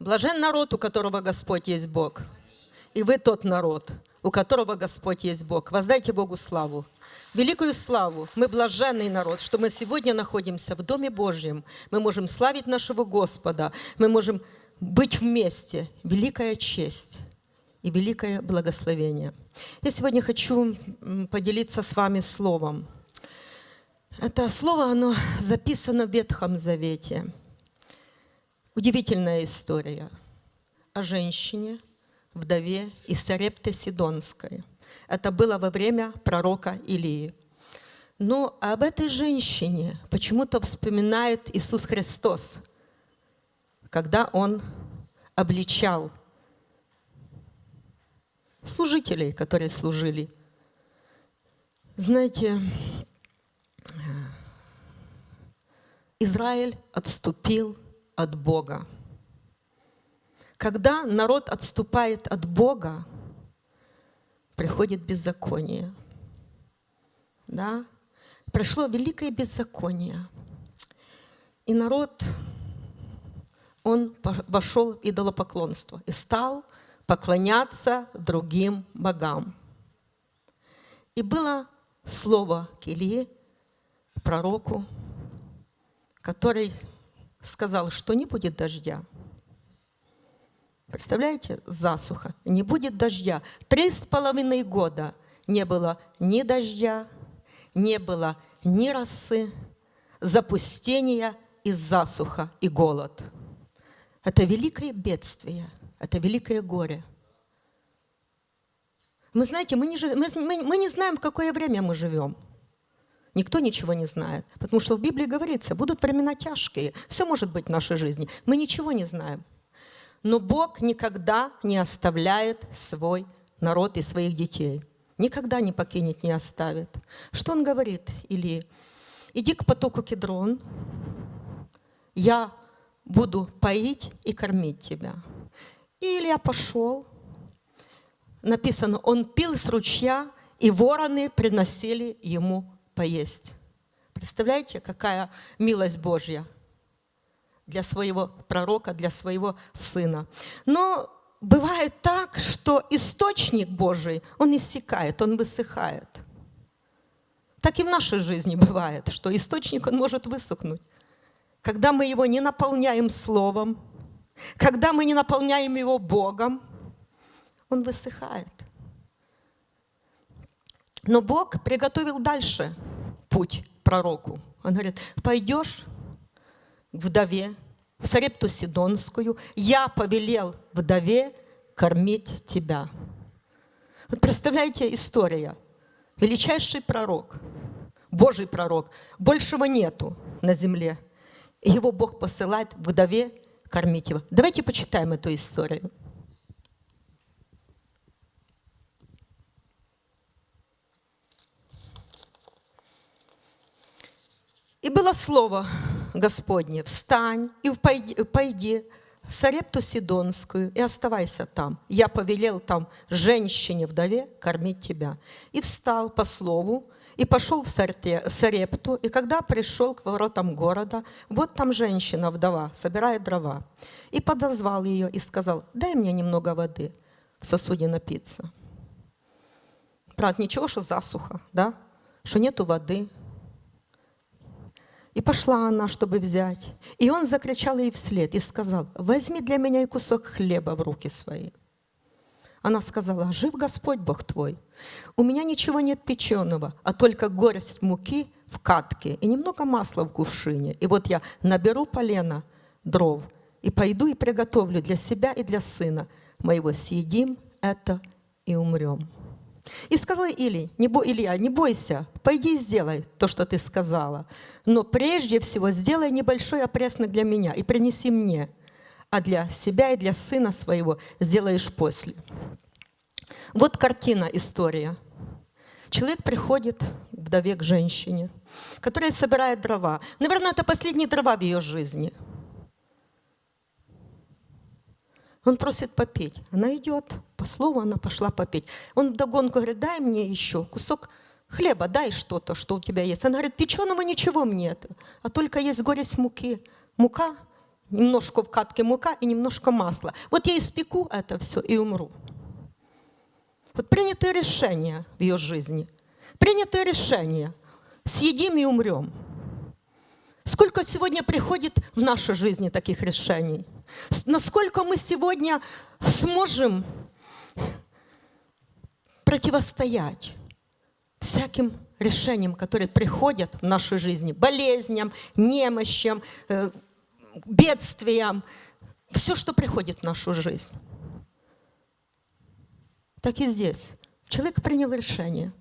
Блажен народ, у которого Господь есть Бог. И вы тот народ, у которого Господь есть Бог. Воздайте Богу славу. Великую славу. Мы блаженный народ, что мы сегодня находимся в Доме Божьем. Мы можем славить нашего Господа. Мы можем быть вместе. Великая честь и великое благословение. Я сегодня хочу поделиться с вами словом. Это слово, оно записано в Ветхом Завете. Удивительная история о женщине, вдове из Сарепты Сидонской. Это было во время пророка Илии. Но об этой женщине почему-то вспоминает Иисус Христос, когда Он обличал служителей, которые служили. Знаете, Израиль отступил от Бога. Когда народ отступает от Бога, приходит беззаконие. Да? Пришло великое беззаконие. И народ, он вошел в идолопоклонство и стал поклоняться другим богам. И было слово к Илье, пророку, который сказал, что не будет дождя. Представляете, засуха, не будет дождя. Три с половиной года не было ни дождя, не было ни росы, запустения и засуха, и голод. Это великое бедствие, это великое горе. Мы знаете, мы не, жив... мы, мы, мы не знаем, в какое время мы живем. Никто ничего не знает. Потому что в Библии говорится, будут времена тяжкие. Все может быть в нашей жизни. Мы ничего не знаем. Но Бог никогда не оставляет свой народ и своих детей. Никогда не покинет, не оставит. Что он говорит, Или? Иди к потоку Кедрон, я буду поить и кормить тебя. И Илья пошел, написано, он пил с ручья, и вороны приносили ему поесть. Представляете, какая милость Божья для своего пророка, для своего сына. Но бывает так, что источник Божий, он иссякает, он высыхает. Так и в нашей жизни бывает, что источник, он может высохнуть. Когда мы его не наполняем словом, когда мы не наполняем его Богом, он высыхает. Но Бог приготовил дальше путь пророку. Он говорит, пойдешь к вдове, в Сарепту Сидонскую, я повелел вдове кормить тебя. Вот представляете, история. Величайший пророк, Божий пророк, большего нету на земле. Его Бог посылает вдове кормить его. Давайте почитаем эту историю. И было слово Господне, встань и пойди, в Сарепту Сидонскую и оставайся там. Я повелел там женщине-вдове кормить тебя. И встал по слову, и пошел в Сарепту, и когда пришел к воротам города, вот там женщина-вдова собирает дрова. И подозвал ее и сказал, дай мне немного воды в сосуде напиться. Правда, ничего, что засуха, да? Что нету воды, и пошла она, чтобы взять. И он закричал ей вслед и сказал, возьми для меня и кусок хлеба в руки свои. Она сказала, жив Господь Бог твой. У меня ничего нет печеного, а только горсть муки в катке и немного масла в кувшине. И вот я наберу полено, дров, и пойду и приготовлю для себя и для сына моего. Съедим это и умрем. И сказал Или, не бо, Илья, не бойся, пойди и сделай то, что ты сказала. Но прежде всего сделай небольшой опреснок для меня и принеси мне, а для себя и для сына своего сделаешь после. Вот картина, история. Человек приходит вдове к женщине, которая собирает дрова. Наверное, это последние дрова в ее жизни – Он просит попеть. Она идет, по слову она пошла попеть. Он вдогонку говорит, дай мне еще кусок хлеба, дай что-то, что у тебя есть. Она говорит, печеного ничего нет, а только есть горсть муки. Мука немножко в катке мука и немножко масла. Вот я испеку это все и умру. Вот принятое решение в ее жизни. Принятое решение. Съедим и умрем. Сколько сегодня приходит в нашей жизни таких решений? Насколько мы сегодня сможем противостоять всяким решениям, которые приходят в нашей жизни, болезням, немощам, э, бедствиям, все, что приходит в нашу жизнь. Так и здесь. Человек принял решение.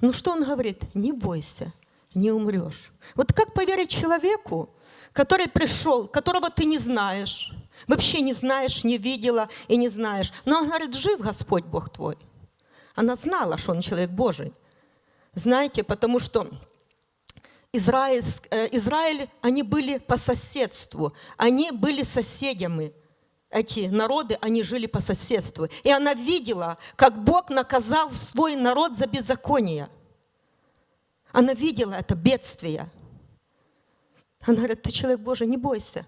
Ну что он говорит? Не бойся, не умрешь. Вот как поверить человеку, который пришел, которого ты не знаешь, вообще не знаешь, не видела и не знаешь. Но он говорит, жив Господь Бог твой. Она знала, что он человек Божий. Знаете, потому что Израиль, э, Израиль, они были по соседству, они были соседями. Эти народы, они жили по соседству. И она видела, как Бог наказал свой народ за беззаконие. Она видела это бедствие. Она говорит, ты человек Божий, не бойся.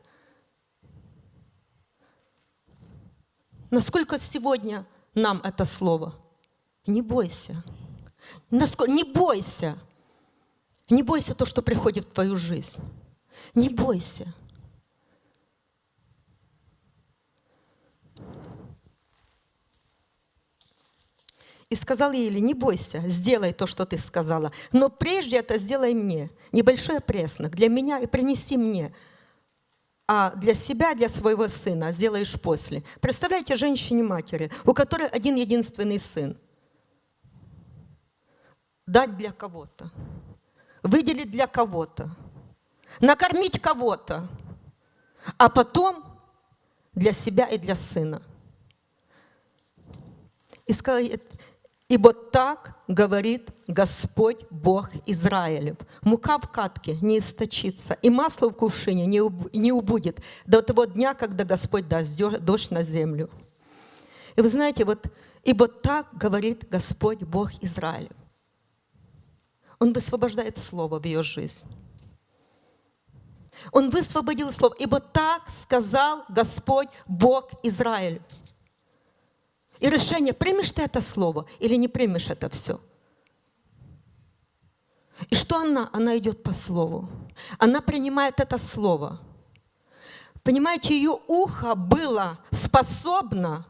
Насколько сегодня нам это слово? Не бойся. Насколько, не бойся. Не бойся то, что приходит в твою жизнь. Не бойся. И сказал Еле, не бойся, сделай то, что ты сказала. Но прежде это сделай мне. Небольшой преснок для меня и принеси мне. А для себя, для своего сына сделаешь после. Представляете, женщине-матери, у которой один единственный сын. Дать для кого-то. Выделить для кого-то. Накормить кого-то. А потом для себя и для сына. И сказал, Ибо так говорит Господь Бог Израилев. Мука в катке не источится, и масло в кувшине не убудет до того дня, когда Господь даст дождь на землю. И вы знаете, вот, ибо так говорит Господь Бог Израилев. Он высвобождает Слово в ее жизнь. Он высвободил Слово, ибо так сказал Господь Бог Израилев. И решение, примешь ты это слово или не примешь это все. И что она? Она идет по слову. Она принимает это слово. Понимаете, ее ухо было способно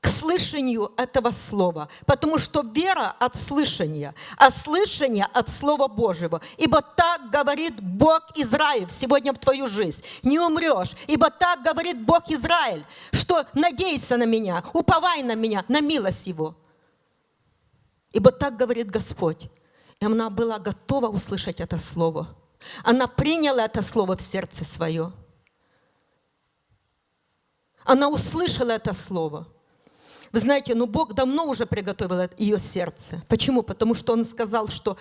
к слышанию этого слова, потому что вера от слышания, а слышание от Слова Божьего. Ибо так говорит Бог Израиль сегодня в твою жизнь. Не умрешь, ибо так говорит Бог Израиль, что надейся на меня, уповай на меня, на милость Его. Ибо так говорит Господь. И она была готова услышать это слово. Она приняла это слово в сердце свое. Она услышала это слово. Вы знаете, ну Бог давно уже приготовил ее сердце. Почему? Потому что Он сказал, что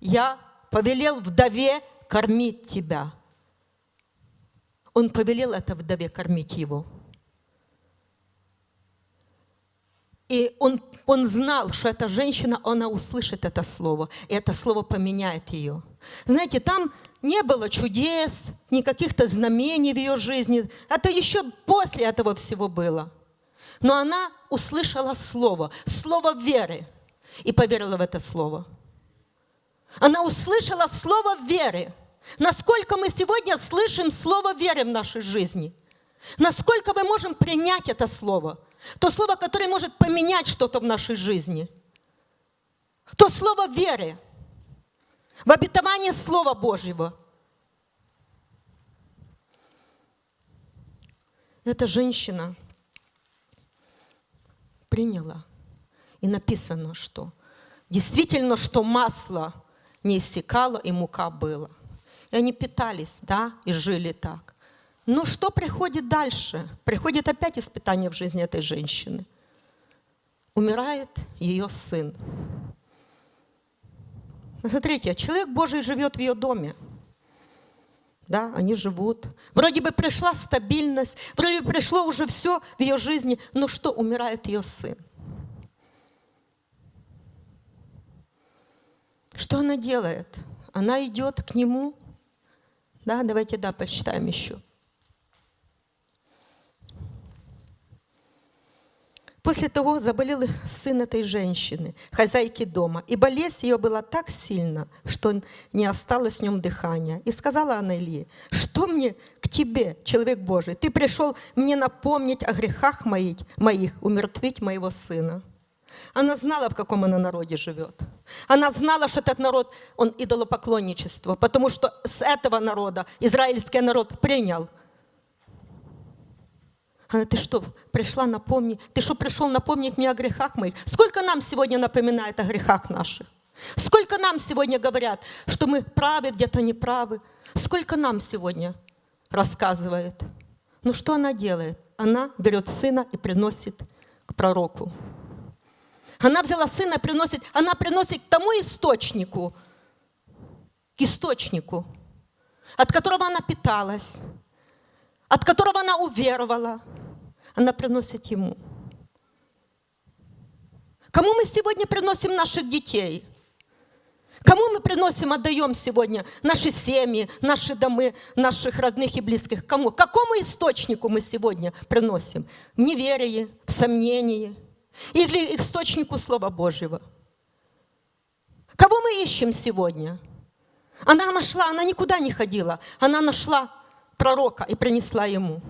я повелел вдове кормить тебя. Он повелел это вдове кормить его. И он, он знал, что эта женщина, она услышит это слово, и это слово поменяет ее. Знаете, там не было чудес, никаких-то знамений в ее жизни. Это еще после этого всего было. Но она услышала слово, слово веры, и поверила в это слово. Она услышала слово веры. Насколько мы сегодня слышим слово веры в нашей жизни? Насколько мы можем принять это слово? То слово, которое может поменять что-то в нашей жизни. То слово веры. В обетовании Слова Божьего. Эта женщина приняла. И написано, что действительно, что масло не иссякало и мука была. И они питались, да, и жили так. Но что приходит дальше? Приходит опять испытание в жизни этой женщины. Умирает ее сын. Смотрите, человек Божий живет в ее доме. Да, они живут. Вроде бы пришла стабильность, вроде бы пришло уже все в ее жизни, но что, умирает ее сын. Что она делает? Она идет к нему. Да, давайте, да, почитаем еще. После того заболел сын этой женщины, хозяйки дома, и болезнь ее была так сильна, что не осталось в нем дыхания. И сказала она Илье, что мне к тебе, человек Божий? Ты пришел мне напомнить о грехах моих, моих умертвить моего сына. Она знала, в каком она народе живет. Она знала, что этот народ, он идолопоклонничество, потому что с этого народа израильский народ принял – она, ты что, пришла напомнить? Ты что, пришел напомнить мне о грехах моих? Сколько нам сегодня напоминает о грехах наших? Сколько нам сегодня говорят, что мы правы, где-то неправы? Сколько нам сегодня рассказывает? Ну что она делает? Она берет сына и приносит к пророку. Она взяла сына и приносит, она приносит к тому источнику, к источнику, от которого она питалась, от которого она уверовала, она приносит ему. Кому мы сегодня приносим наших детей? Кому мы приносим, отдаем сегодня наши семьи, наши домы, наших родных и близких? Кому? Какому источнику мы сегодня приносим? В неверии, в сомнении или источнику Слова Божьего? Кого мы ищем сегодня? Она нашла, она никуда не ходила, она нашла пророка и принесла ему.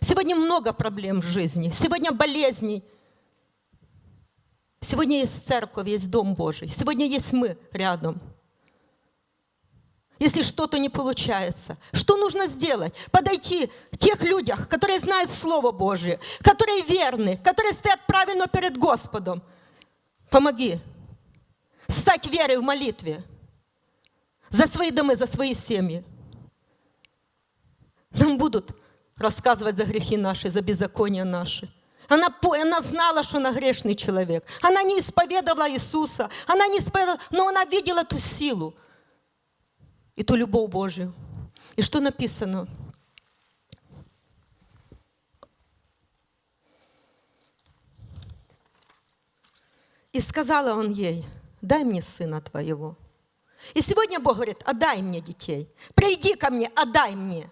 Сегодня много проблем в жизни, сегодня болезней. Сегодня есть церковь, есть Дом Божий. Сегодня есть мы рядом. Если что-то не получается, что нужно сделать? Подойти к тех людях, которые знают Слово Божие, которые верны, которые стоят правильно перед Господом. Помоги стать верой в молитве за свои дома, за свои семьи. Нам будут рассказывать за грехи наши, за беззакония наши. Она, она знала, что она грешный человек. Она не исповедовала Иисуса. Она не исповедовала, но она видела ту силу и ту любовь Божию. И что написано? И сказала он ей, дай мне сына твоего. И сегодня Бог говорит, отдай мне детей. Приди ко мне, отдай мне.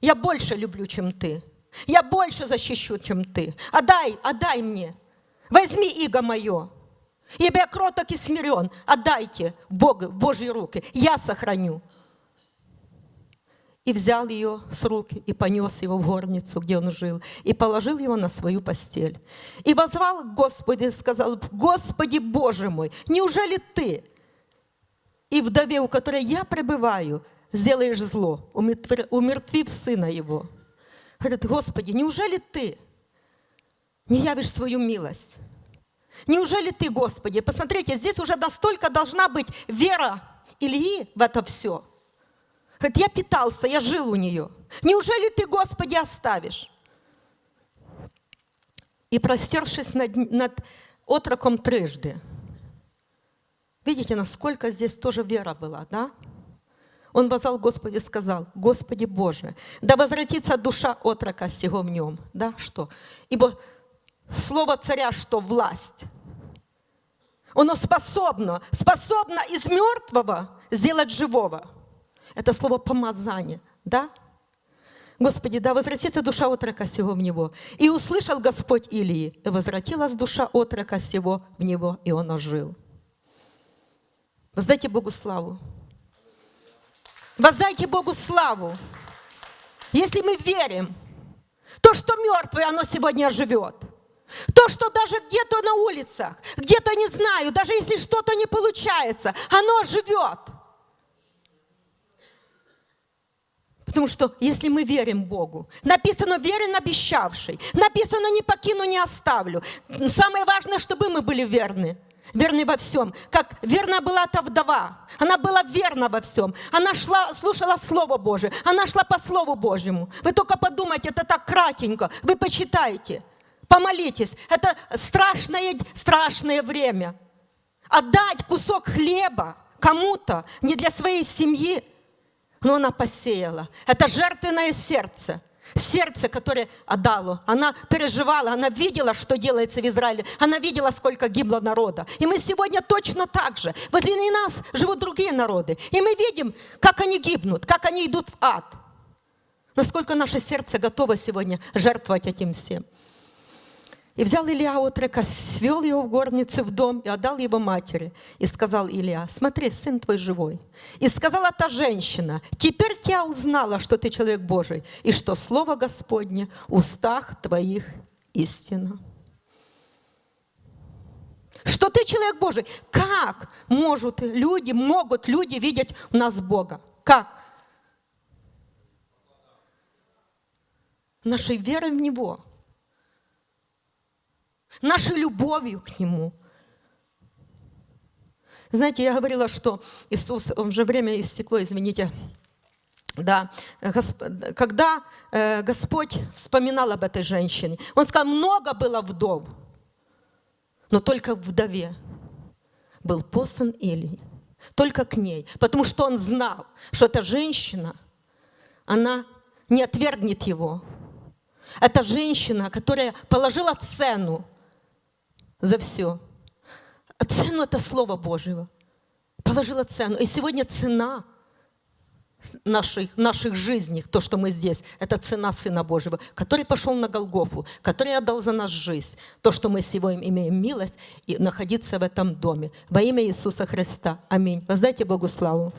Я больше люблю, чем ты. Я больше защищу, чем ты. Отдай, отдай мне. Возьми иго мое. Ибо я кроток и смирен. Отдайте Богу, в Божьи руки. Я сохраню. И взял ее с руки и понес его в горницу, где он жил, и положил его на свою постель. И возвал к Господу и сказал, Господи Боже мой, неужели ты и вдове, у которой я пребываю, сделаешь зло, умертвив сына его. Говорит, Господи, неужели ты не явишь свою милость? Неужели ты, Господи? Посмотрите, здесь уже настолько должна быть вера Ильи в это все. Говорит, я питался, я жил у нее. Неужели ты, Господи, оставишь? И простершись над, над отроком трижды. Видите, насколько здесь тоже вера была, да? Он возвал Господи сказал, Господи Боже, да возвратится душа отрока сего в нем. Да, что? Ибо слово царя, что власть. Оно способно, способно из мертвого сделать живого. Это слово помазание, да? Господи, да возвратится душа отрока сего в него. И услышал Господь Илии, и возвратилась душа отрока сего в него, и он ожил. Воздайте Богу славу. Воздайте Богу славу. Если мы верим, то, что мертвое, оно сегодня живет. То, что даже где-то на улицах, где-то не знаю, даже если что-то не получается, оно живет. Потому что если мы верим Богу, написано верен обещавший, написано не покину, не оставлю. Самое важное, чтобы мы были верны верный во всем. Как верна была та вдова. Она была верна во всем. Она шла, слушала Слово Божие. Она шла по Слову Божьему. Вы только подумайте, это так кратенько. Вы почитайте, помолитесь. Это страшное, страшное время. Отдать кусок хлеба кому-то, не для своей семьи, но она посеяла. Это жертвенное сердце сердце, которое отдало. Она переживала, она видела, что делается в Израиле. Она видела, сколько гибло народа. И мы сегодня точно так же. Возле нас живут другие народы. И мы видим, как они гибнут, как они идут в ад. Насколько наше сердце готово сегодня жертвовать этим всем. И взял Илья отрока, свел его в горницу в дом и отдал его матери. И сказал Илья, смотри, сын твой живой. И сказала та женщина, теперь я узнала, что ты человек Божий, и что Слово Господне в устах твоих истина. Что ты человек Божий. Как могут люди, могут люди видеть у нас Бога? Как? Нашей верой в Него – нашей любовью к Нему. Знаете, я говорила, что Иисус, уже время истекло, извините, да, когда э, Господь вспоминал об этой женщине, Он сказал, много было вдов, но только вдове был послан Илий, только к ней, потому что Он знал, что эта женщина, она не отвергнет его. Это женщина, которая положила цену за все. Цену это Слово Божьего. Положила цену. И сегодня цена наших, наших жизней, то, что мы здесь, это цена Сына Божьего, который пошел на Голгофу, который отдал за нас жизнь. То, что мы сегодня имеем милость и находиться в этом доме. Во имя Иисуса Христа. Аминь. Воздайте Богу славу.